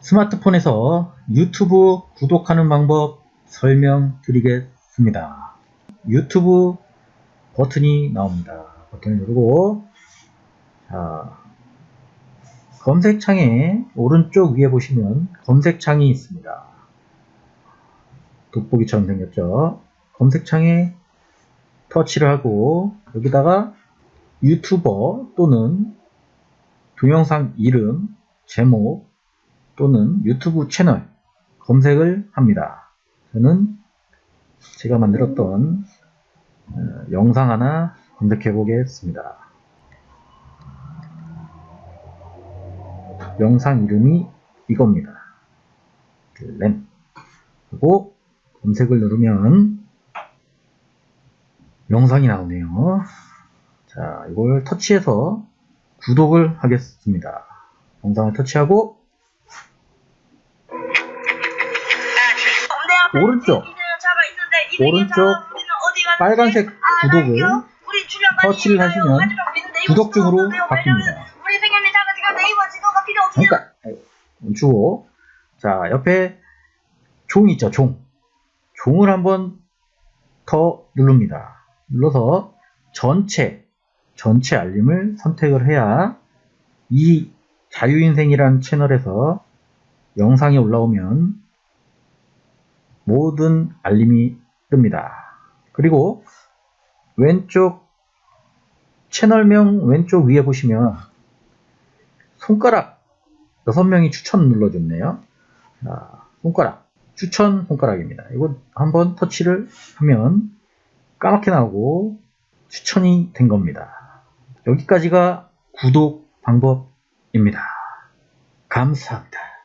스마트폰에서 유튜브 구독하는 방법 설명드리겠습니다. 유튜브 버튼이 나옵니다. 버튼을 누르고 자, 검색창에 오른쪽 위에 보시면 검색창이 있습니다. 돋보기처럼 생겼죠. 검색창에 터치를 하고 여기다가 유튜버 또는 동영상 이름, 제목 또는 유튜브 채널 검색을 합니다. 저는 제가 만들었던 어, 영상 하나 검색해 보겠습니다. 영상 이름이 이겁니다. 램. 그리고 검색을 누르면 영상이 나오네요. 자, 이걸 터치해서 구독을 하겠습니다. 영상을 터치하고 오른쪽, 오른쪽. 빨간색 구독을 터치를 하시면 구독 중으로 바뀝니다. 잠깐. 멈추고 자 옆에 종 있죠 종. 종을 한번 더 누릅니다. 눌러서 전체 전체 알림을 선택을 해야 이 자유인생이라는 채널에서 영상이 올라오면 모든 알림이 뜹니다 그리고 왼쪽 채널명 왼쪽 위에 보시면 손가락 6명이 추천 눌러줬네요. 자, 손가락 추천 손가락입니다. 이거 한번 터치를 하면 까맣게 나오고 추천이 된 겁니다. 여기까지가 구독 방법입니다. 감사합니다.